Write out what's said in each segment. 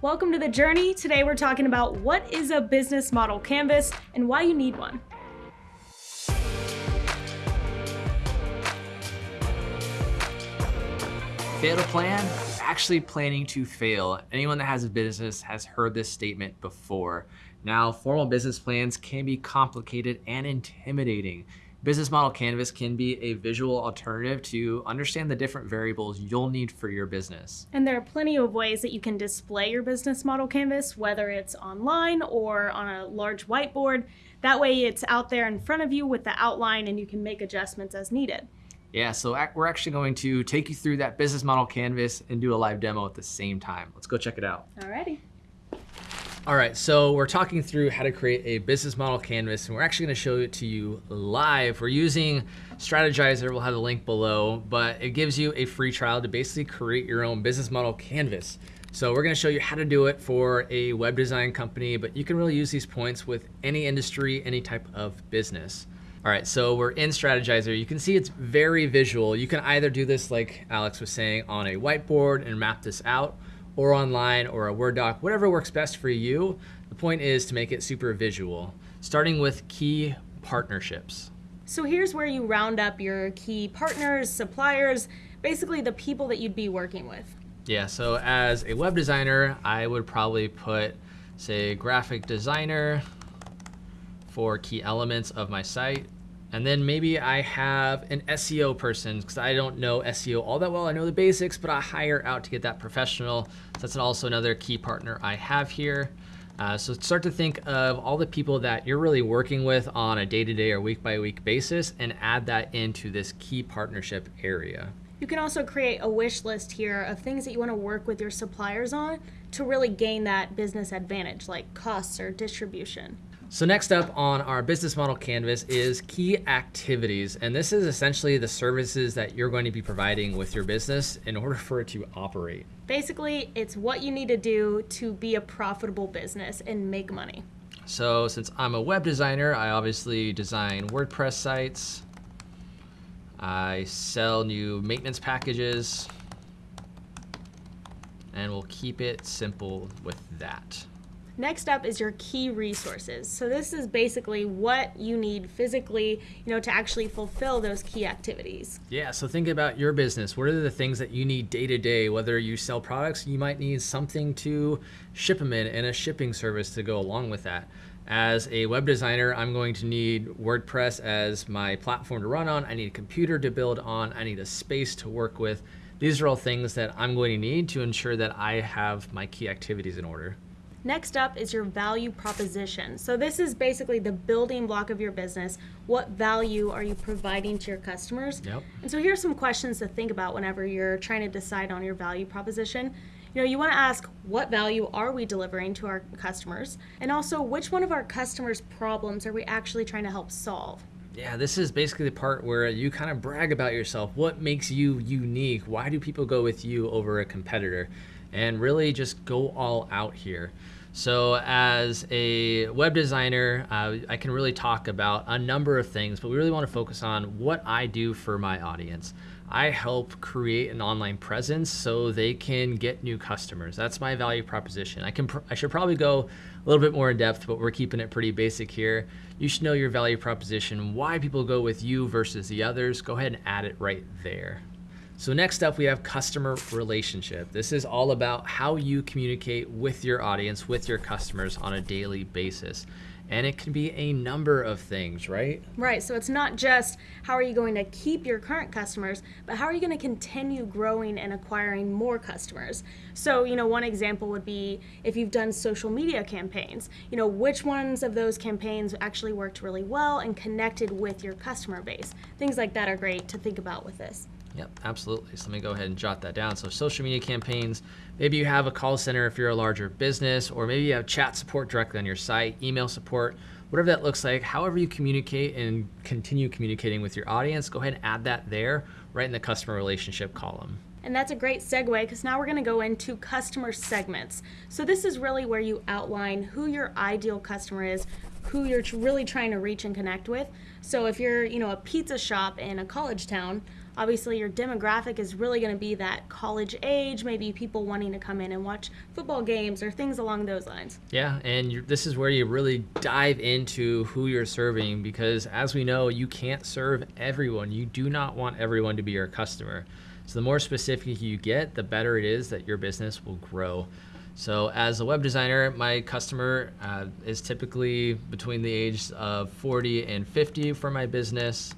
Welcome to The Journey. Today we're talking about what is a business model canvas and why you need one. Fail to plan actually planning to fail. Anyone that has a business has heard this statement before. Now, formal business plans can be complicated and intimidating. Business Model Canvas can be a visual alternative to understand the different variables you'll need for your business. And there are plenty of ways that you can display your business model canvas, whether it's online or on a large whiteboard. That way it's out there in front of you with the outline and you can make adjustments as needed. Yeah, so we're actually going to take you through that business model canvas and do a live demo at the same time. Let's go check it out. Alrighty. All right, so we're talking through how to create a business model canvas, and we're actually gonna show it to you live. We're using Strategyzer, we'll have the link below, but it gives you a free trial to basically create your own business model canvas. So we're gonna show you how to do it for a web design company, but you can really use these points with any industry, any type of business. All right, so we're in Strategyzer. You can see it's very visual. You can either do this like Alex was saying on a whiteboard and map this out, or online or a Word doc, whatever works best for you. The point is to make it super visual, starting with key partnerships. So here's where you round up your key partners, suppliers, basically the people that you'd be working with. Yeah, so as a web designer, I would probably put, say, graphic designer for key elements of my site. And then maybe I have an SEO person because I don't know SEO all that well. I know the basics, but I hire out to get that professional. So that's also another key partner I have here. Uh, so start to think of all the people that you're really working with on a day-to-day -day or week-by-week -week basis and add that into this key partnership area. You can also create a wish list here of things that you want to work with your suppliers on to really gain that business advantage like costs or distribution. So next up on our business model canvas is key activities. And this is essentially the services that you're going to be providing with your business in order for it to operate. Basically, it's what you need to do to be a profitable business and make money. So since I'm a web designer, I obviously design WordPress sites. I sell new maintenance packages. And we'll keep it simple with that. Next up is your key resources. So this is basically what you need physically, you know, to actually fulfill those key activities. Yeah, so think about your business. What are the things that you need day to day? Whether you sell products, you might need something to ship them in and a shipping service to go along with that. As a web designer, I'm going to need WordPress as my platform to run on. I need a computer to build on. I need a space to work with. These are all things that I'm going to need to ensure that I have my key activities in order. Next up is your value proposition. So this is basically the building block of your business. What value are you providing to your customers? Yep. And so here's some questions to think about whenever you're trying to decide on your value proposition. You know, you want to ask what value are we delivering to our customers? And also which one of our customers' problems are we actually trying to help solve? Yeah, this is basically the part where you kind of brag about yourself. What makes you unique? Why do people go with you over a competitor? And really just go all out here. So as a web designer, uh, I can really talk about a number of things, but we really want to focus on what I do for my audience. I help create an online presence so they can get new customers. That's my value proposition. I can I should probably go a little bit more in depth, but we're keeping it pretty basic here. You should know your value proposition, why people go with you versus the others. Go ahead and add it right there. So next up, we have customer relationship. This is all about how you communicate with your audience, with your customers on a daily basis. And it can be a number of things, right? Right. So it's not just how are you going to keep your current customers, but how are you going to continue growing and acquiring more customers? So, you know, one example would be if you've done social media campaigns, you know, which ones of those campaigns actually worked really well and connected with your customer base? Things like that are great to think about with this. Yep, absolutely. So let me go ahead and jot that down. So social media campaigns, maybe you have a call center if you're a larger business, or maybe you have chat support directly on your site, email support, whatever that looks like, however you communicate and continue communicating with your audience, go ahead and add that there right in the customer relationship column. And that's a great segue because now we're going to go into customer segments. So this is really where you outline who your ideal customer is, who you're really trying to reach and connect with. So if you're, you know, a pizza shop in a college town, obviously your demographic is really going to be that college age, maybe people wanting to come in and watch football games or things along those lines. Yeah, and this is where you really dive into who you're serving because as we know, you can't serve everyone. You do not want everyone to be your customer. So the more specific you get, the better it is that your business will grow. So as a web designer, my customer uh, is typically between the ages of 40 and 50 for my business.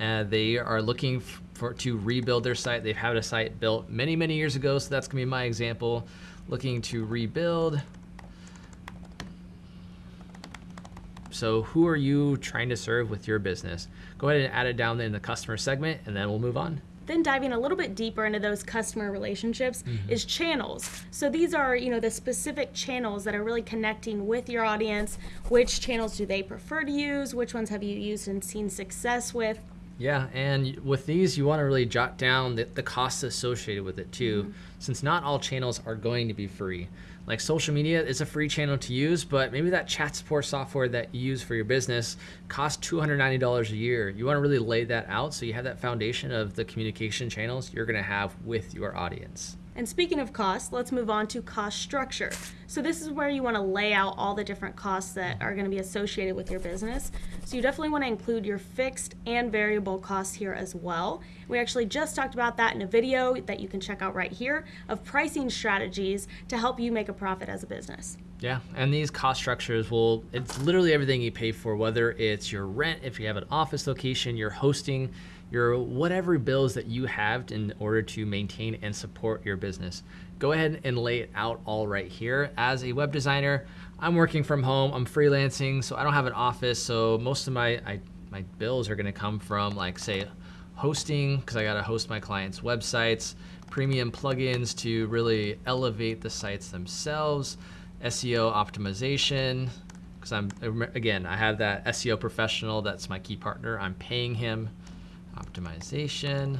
Uh, they are looking for to rebuild their site. They've had a site built many, many years ago, so that's gonna be my example. Looking to rebuild. So who are you trying to serve with your business? Go ahead and add it down in the customer segment, and then we'll move on. Then diving a little bit deeper into those customer relationships mm-hmm. is channels. So these are, you know, the specific channels that are really connecting with your audience. Which channels do they prefer to use? Which ones have you used and seen success with? Yeah, and with these, you want to really jot down the, the costs associated with it too, mm-hmm. since not all channels are going to be free. Like social media is a free channel to use, but maybe that chat support software that you use for your business costs $290 a year. You want to really lay that out so you have that foundation of the communication channels you're going to have with your audience. And speaking of cost, let's move on to cost structure. So this is where you want to lay out all the different costs that are going to be associated with your business. So you definitely want to include your fixed and variable costs here as well. We actually just talked about that in a video that you can check out right here of pricing strategies to help you make a profit as a business. Yeah, and these cost structures will, it's literally everything you pay for, whether it's your rent, if you have an office location, your hosting, your whatever bills that you have in order to maintain and support your business. Go ahead and lay it out all right here. As a web designer, I'm working from home, I'm freelancing, so I don't have an office, so most of my I, my bills are gonna come from like say hosting, because I gotta host my clients' websites, premium plugins to really elevate the sites themselves, SEO optimization, because I'm again, I have that SEO professional that's my key partner. I'm paying him optimization,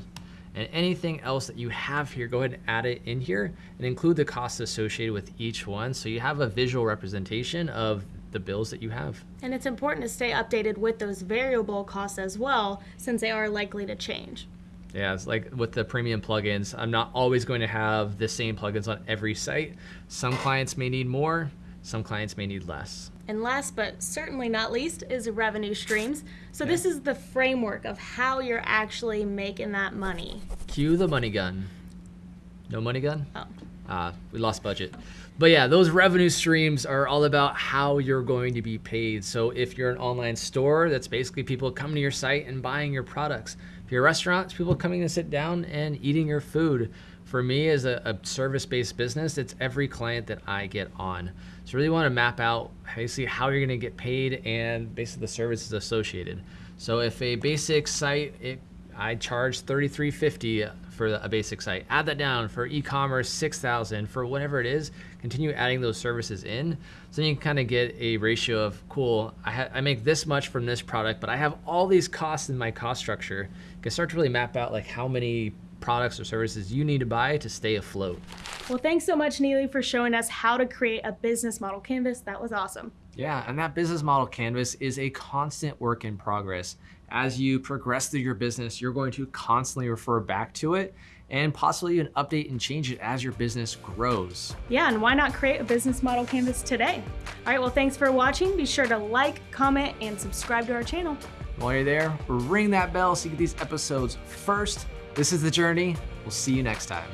and anything else that you have here, go ahead and add it in here and include the costs associated with each one so you have a visual representation of the bills that you have. And it's important to stay updated with those variable costs as well since they are likely to change. Yeah, it's like with the premium plugins, I'm not always going to have the same plugins on every site. Some clients may need more, some clients may need less. And last but certainly not least is revenue streams. So okay. this is the framework of how you're actually making that money. Cue the money gun. No money gun? Oh. Uh, we lost budget. But yeah, those revenue streams are all about how you're going to be paid. So if you're an online store, that's basically people coming to your site and buying your products. If you're a restaurant, it's people coming to sit down and eating your food. For me, as a, a service-based business, it's every client that I get on. So really want to map out basically how you're going to get paid and basically the services associated. So if a basic site, it, I charge 33.50 for a basic site. Add that down for e-commerce, 6,000 for whatever it is. Continue adding those services in, so then you can kind of get a ratio of cool. I, I make this much from this product, but I have all these costs in my cost structure. You can start to really map out like how many products or services you need to buy to stay afloat. Well, thanks so much, Neely, for showing us how to create a business model canvas. That was awesome. Yeah, and that business model canvas is a constant work in progress. As you progress through your business, you're going to constantly refer back to it and possibly even update and change it as your business grows. Yeah, and why not create a business model canvas today? All right, well, thanks for watching. Be sure to like, comment, and subscribe to our channel. While you're there, ring that bell so you get these episodes first this is The Journey. We'll see you next time.